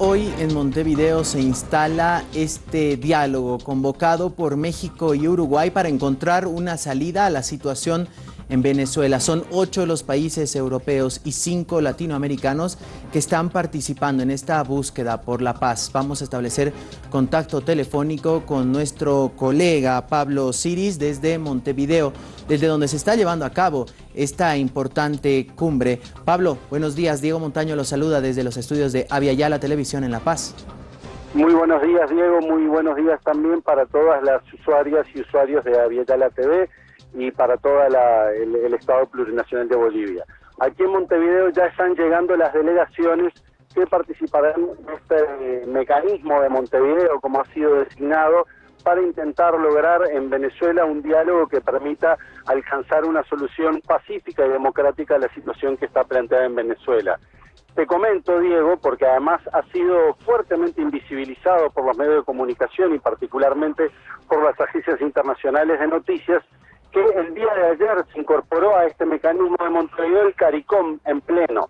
Hoy en Montevideo se instala este diálogo convocado por México y Uruguay para encontrar una salida a la situación en Venezuela. Son ocho los países europeos y cinco latinoamericanos que están participando en esta búsqueda por la paz. Vamos a establecer contacto telefónico con nuestro colega Pablo Ciris desde Montevideo, desde donde se está llevando a cabo esta importante cumbre. Pablo, buenos días. Diego Montaño los saluda desde los estudios de Aviala Televisión en La Paz. Muy buenos días, Diego. Muy buenos días también para todas las usuarias y usuarios de Aviala TV y para todo el, Estado Plurinacional de Bolivia. Aquí en Montevideo ya están llegando las delegaciones que participarán en este eh, mecanismo de Montevideo, como ha sido designado, para intentar lograr en Venezuela un diálogo que permita alcanzar una solución pacífica y democrática a la situación que está planteada en Venezuela. Te comento, Diego, porque además ha sido fuertemente invisibilizado por los medios de comunicación y particularmente por las agencias internacionales de noticias, que el día de ayer se incorporó a este mecanismo de Montevideo el CARICOM en pleno,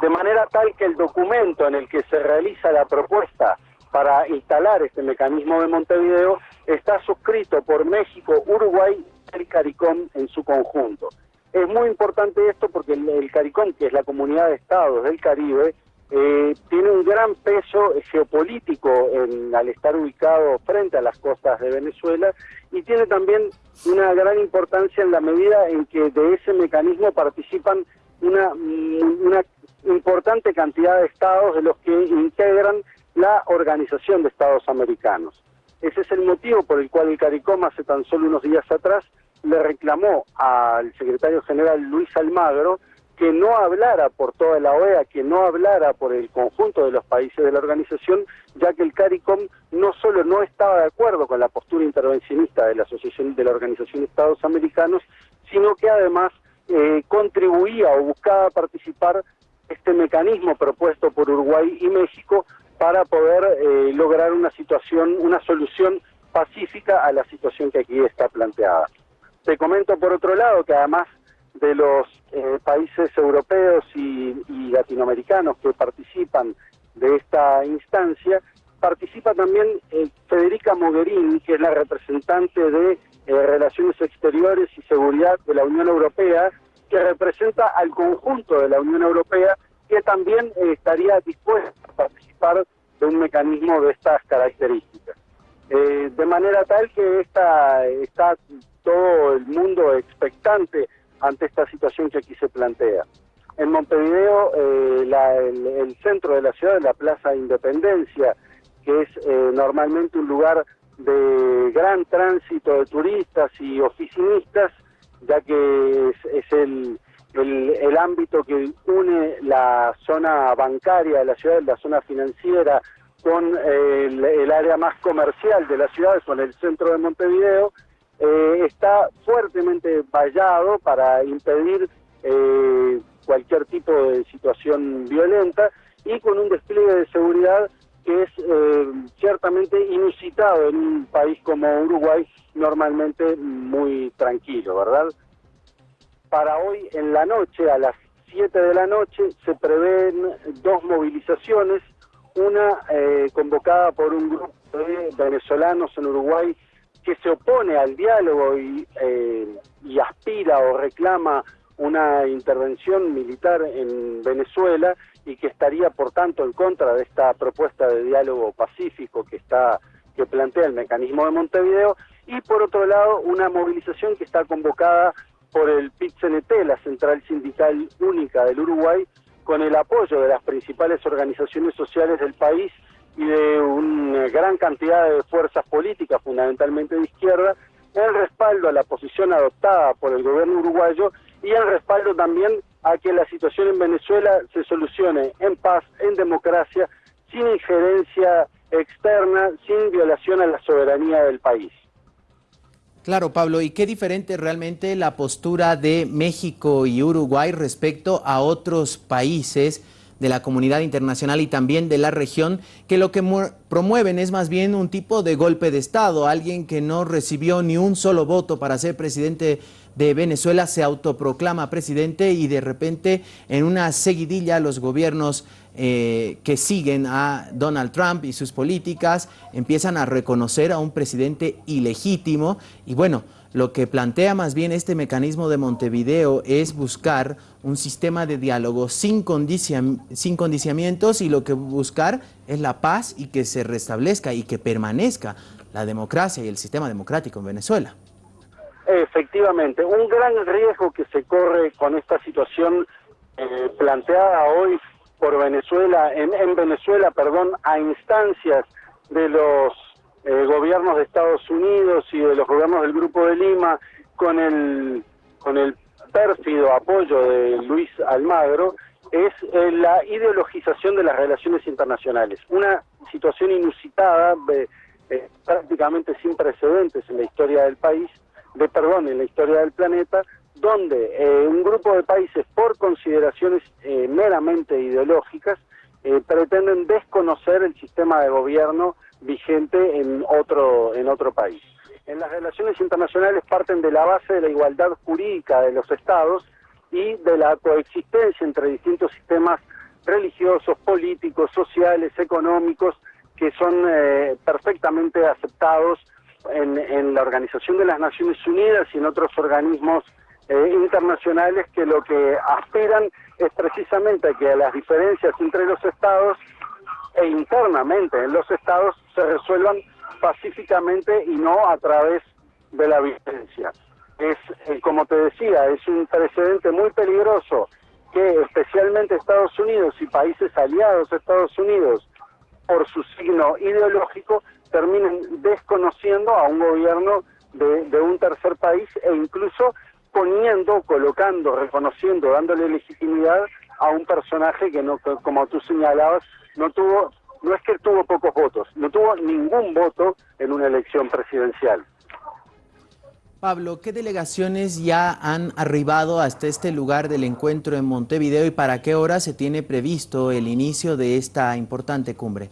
de manera tal que el documento en el que se realiza la propuesta para instalar este mecanismo de Montevideo está suscrito por México, Uruguay y el CARICOM en su conjunto. Es muy importante esto porque el, CARICOM, que es la comunidad de estados del Caribe, eh, tiene un gran peso geopolítico en, al estar ubicado frente a las costas de Venezuela y tiene también una gran importancia en la medida en que de ese mecanismo participan una, mm, una importante cantidad de estados de los que integran la Organización de Estados Americanos. Ese es el motivo por el cual el CARICOM hace tan solo unos días atrás le reclamó al secretario general Luis Almagro que no hablara por toda la OEA, que no hablara por el conjunto de los países de la organización, ya que el CARICOM no solo no estaba de acuerdo con la postura intervencionista de la Asociación de la Organización de Estados Americanos, sino que además eh, contribuía o buscaba participar este mecanismo propuesto por Uruguay y México para poder eh, lograr una situación, una solución pacífica a la situación que aquí está planteada. Te comento por otro lado que además de los eh, países europeos y, latinoamericanos que participan de esta instancia, participa también eh, Federica Mogherini, que es la representante de eh, Relaciones Exteriores y Seguridad de la Unión Europea, que representa al conjunto de la Unión Europea, que también estaría dispuesta a participar de un mecanismo de estas características. de manera tal que esta, está todo el mundo expectante ante esta situación que aquí se plantea. En Montevideo, eh, el, centro de la ciudad, la Plaza Independencia, que es eh, normalmente un lugar de gran tránsito de turistas y oficinistas, ya que es, el, el, ámbito que une la zona bancaria de la ciudad, la zona financiera, con el área más comercial de la ciudad, con el centro de Montevideo, eh, está fuertemente vallado para impedir eh, cualquier tipo de situación violenta y con un despliegue de seguridad que es eh, ciertamente inusitado en un país como Uruguay, normalmente muy tranquilo, ¿verdad? Para hoy en la noche, a las 7 de la noche, se prevén dos movilizaciones, una convocada por un grupo de venezolanos en Uruguay que se opone al diálogo eh, y, aspira o reclama una intervención militar en Venezuela y que estaría por tanto en contra de esta propuesta de diálogo pacífico que está que plantea el mecanismo de Montevideo. Y por otro lado una movilización que está convocada por el PIT-CNT, la Central Sindical Única del Uruguay, con el apoyo de las principales organizaciones sociales del país y de una gran cantidad de fuerzas políticas, fundamentalmente de izquierda, el respaldo a la posición adoptada por el gobierno uruguayo y el respaldo también a que la situación en Venezuela se solucione en paz, en democracia, sin injerencia externa, sin violación a la soberanía del país. Claro, Pablo, ¿y qué diferente realmente la postura de México y Uruguay respecto a otros países de la comunidad internacional y también de la región, que lo que promueven es más bien un tipo de golpe de Estado, alguien que no recibió ni un solo voto para ser presidente de Venezuela se autoproclama presidente y de repente en una seguidilla los gobiernos eh, que siguen a Donald Trump y sus políticas empiezan a reconocer a un presidente ilegítimo y bueno, lo que plantea más bien este mecanismo de Montevideo es buscar un sistema de diálogo sin, sin condiciamientos y lo que buscar es la paz y que se restablezca y que permanezca la democracia y el sistema democrático en Venezuela. Efectivamente, un gran riesgo que se corre con esta situación eh, planteada hoy por Venezuela, en, Venezuela, perdón, a instancias de los eh, gobiernos de Estados Unidos y de los gobiernos del Grupo de Lima, con el, con el pérfido apoyo de Luis Almagro, es eh, la ideologización de las relaciones internacionales. Una situación inusitada, prácticamente sin precedentes en la historia del país, de perdón en la historia del planeta, donde eh, un grupo de países, por consideraciones eh, meramente ideológicas, eh, pretenden desconocer el sistema de gobierno vigente en otro, en otro país. En las relaciones internacionales parten de la base de la igualdad jurídica de los estados y de la coexistencia entre distintos sistemas religiosos, políticos, sociales, económicos, que son perfectamente aceptados en, la Organización de las Naciones Unidas y en otros organismos eh, internacionales que lo que aspiran es precisamente a que las diferencias entre los estados e internamente en los estados se resuelvan pacíficamente y no a través de la violencia. Es, eh, como te decía, es un precedente muy peligroso que especialmente Estados Unidos y países aliados a Estados Unidos, por su signo ideológico, terminen desconociendo a un gobierno de, un tercer país e incluso poniendo, colocando, reconociendo, dándole legitimidad a un personaje que no, como tú señalabas, no tuvo, no es que tuvo pocos votos, no tuvo ningún voto en una elección presidencial. Pablo, ¿qué delegaciones ya han arribado hasta este lugar del encuentro en Montevideo y para qué hora se tiene previsto el inicio de esta importante cumbre?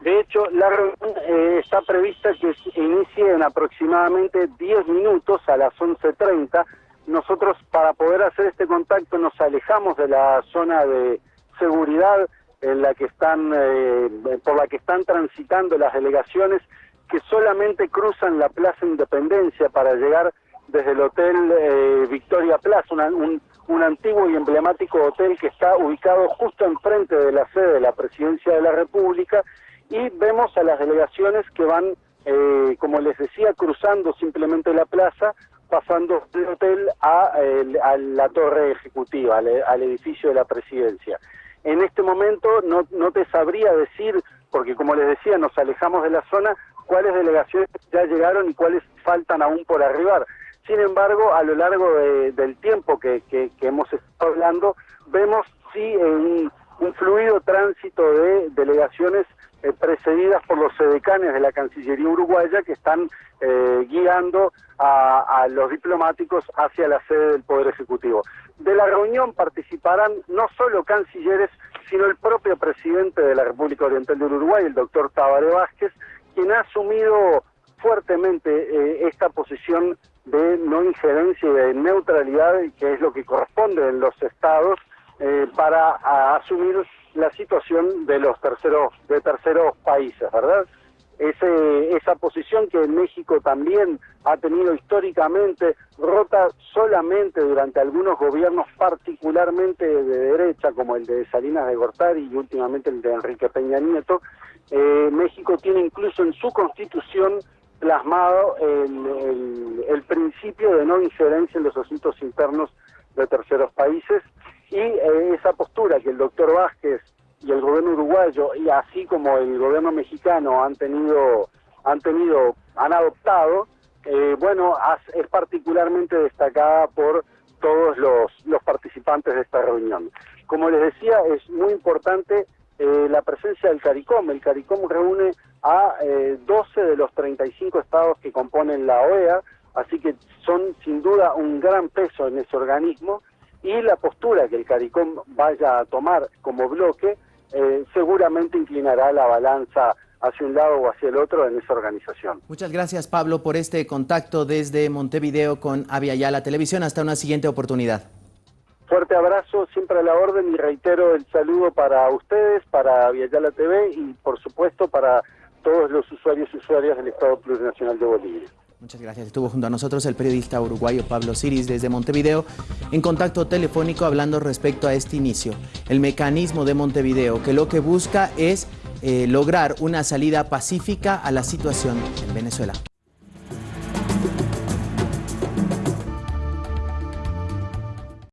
De hecho, la reunión eh, está prevista que inicie en aproximadamente 10 minutos a las 11.30. Nosotros para poder hacer este contacto nos alejamos de la zona de seguridad en la que están, eh, por la que están transitando las delegaciones que solamente cruzan la Plaza Independencia para llegar desde el Hotel eh, Victoria Plaza, un, un antiguo y emblemático hotel que está ubicado justo enfrente de la sede de la Presidencia de la República y vemos a las delegaciones que van, eh, como les decía, cruzando simplemente la plaza, pasando del hotel a, la torre ejecutiva, al, edificio de la presidencia. En este momento no, no te sabría decir, porque como les decía, nos alejamos de la zona, cuáles delegaciones ya llegaron y cuáles faltan aún por arribar. Sin embargo, a lo largo del tiempo que, hemos estado hablando, vemos sí un, un fluido tránsito de delegaciones eh, precedidas por los sedecanes de la Cancillería uruguaya que están eh, guiando a, los diplomáticos hacia la sede del Poder Ejecutivo. De la reunión participarán no solo cancilleres, sino el propio presidente de la República Oriental del Uruguay, el doctor Tabaré Vázquez, quien ha asumido fuertemente eh, esta posición de no injerencia y de neutralidad, que es lo que corresponde en los estados, para asumir la situación de los terceros de terceros países, ¿verdad? Ese, esa posición que México también ha tenido históricamente rota solamente durante algunos gobiernos particularmente de derecha, como el de Salinas de Gortari y últimamente el de Enrique Peña Nieto, eh, México tiene incluso en su constitución plasmado el, el principio de no injerencia en los asuntos internos de terceros países y eh, esa postura que el doctor Vázquez y el gobierno uruguayo y así como el gobierno mexicano han tenido han tenido han adoptado eh, bueno es particularmente destacada por todos los, los participantes de esta reunión. Como les decía es muy importante eh, la presencia del CARICOM. El CARICOM reúne a 12 de los 35 estados que componen la OEA así que son sin duda un gran peso en ese organismo y la postura que el CARICOM vaya a tomar como bloque eh, seguramente inclinará la balanza hacia un lado o hacia el otro en esa organización. Muchas gracias Pablo por este contacto desde Montevideo con Aviala Televisión. Hasta una siguiente oportunidad. Fuerte abrazo, siempre a la orden y reitero el saludo para ustedes, para Aviala TV y por supuesto para todos los usuarios y usuarias del Estado Plurinacional de Bolivia. Muchas gracias. Estuvo junto a nosotros el periodista uruguayo Pablo Siris desde Montevideo en contacto telefónico hablando respecto a este inicio. El mecanismo de Montevideo que lo que busca es eh, lograr una salida pacífica a la situación en Venezuela.